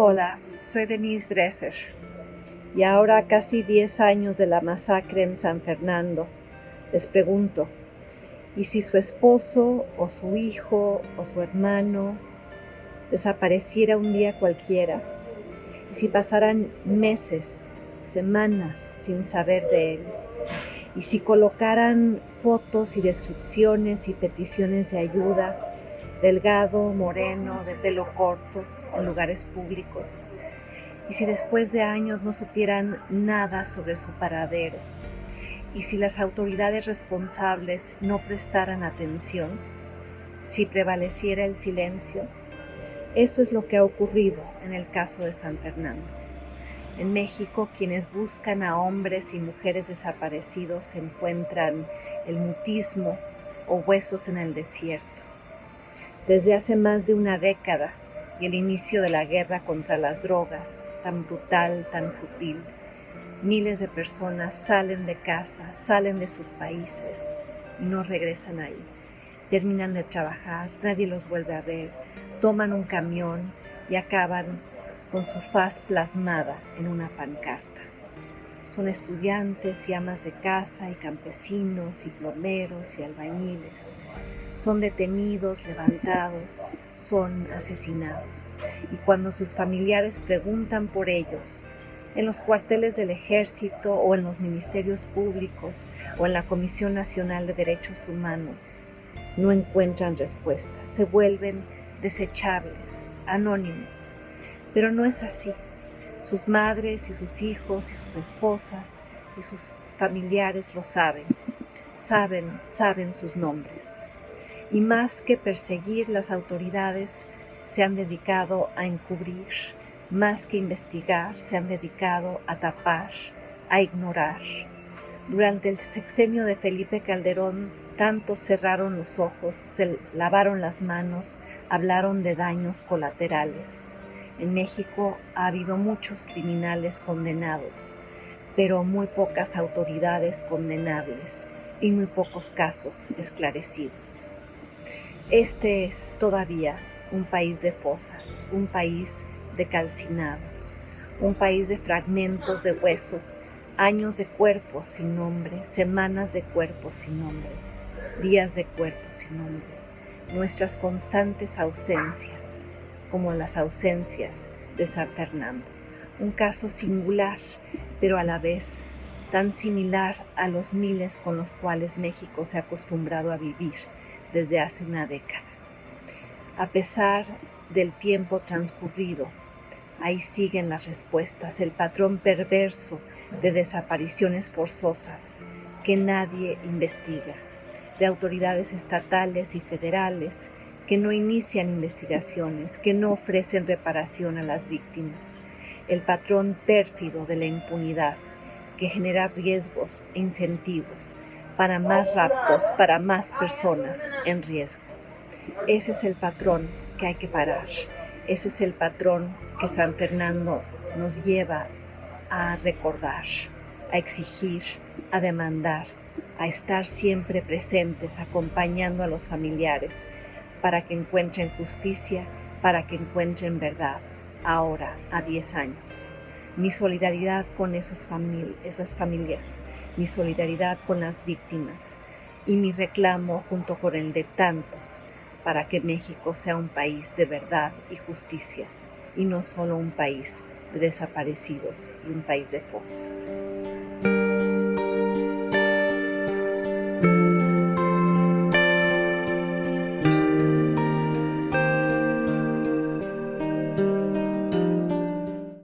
Hola, soy Denise Dresser y ahora casi 10 años de la masacre en San Fernando, les pregunto, ¿y si su esposo o su hijo o su hermano desapareciera un día cualquiera? ¿Y si pasaran meses, semanas sin saber de él? ¿Y si colocaran fotos y descripciones y peticiones de ayuda, delgado, moreno, de pelo corto, en lugares públicos. Y si después de años no supieran nada sobre su paradero, y si las autoridades responsables no prestaran atención, si prevaleciera el silencio, eso es lo que ha ocurrido en el caso de San Fernando. En México, quienes buscan a hombres y mujeres desaparecidos encuentran el mutismo o huesos en el desierto. Desde hace más de una década, y el inicio de la guerra contra las drogas, tan brutal, tan futil. Miles de personas salen de casa, salen de sus países y no regresan ahí. Terminan de trabajar, nadie los vuelve a ver, toman un camión y acaban con su faz plasmada en una pancarta. Son estudiantes y amas de casa y campesinos y plomeros y albañiles son detenidos, levantados, son asesinados. Y cuando sus familiares preguntan por ellos, en los cuarteles del ejército o en los ministerios públicos o en la Comisión Nacional de Derechos Humanos, no encuentran respuesta, se vuelven desechables, anónimos. Pero no es así. Sus madres y sus hijos y sus esposas y sus familiares lo saben. Saben, saben sus nombres y más que perseguir las autoridades se han dedicado a encubrir, más que investigar se han dedicado a tapar, a ignorar. Durante el sexenio de Felipe Calderón, tantos cerraron los ojos, se lavaron las manos, hablaron de daños colaterales. En México ha habido muchos criminales condenados, pero muy pocas autoridades condenables y muy pocos casos esclarecidos. Este es todavía un país de fosas, un país de calcinados, un país de fragmentos de hueso, años de cuerpos sin nombre, semanas de cuerpos sin nombre, días de cuerpos sin nombre, nuestras constantes ausencias, como las ausencias de San Fernando. Un caso singular, pero a la vez tan similar a los miles con los cuales México se ha acostumbrado a vivir desde hace una década. A pesar del tiempo transcurrido, ahí siguen las respuestas, el patrón perverso de desapariciones forzosas que nadie investiga, de autoridades estatales y federales que no inician investigaciones, que no ofrecen reparación a las víctimas, el patrón pérfido de la impunidad que genera riesgos e incentivos para más raptos, para más personas en riesgo. Ese es el patrón que hay que parar. Ese es el patrón que San Fernando nos lleva a recordar, a exigir, a demandar, a estar siempre presentes, acompañando a los familiares para que encuentren justicia, para que encuentren verdad, ahora a 10 años mi solidaridad con esas familias, mi solidaridad con las víctimas y mi reclamo junto con el de tantos para que México sea un país de verdad y justicia y no solo un país de desaparecidos y un país de fosas.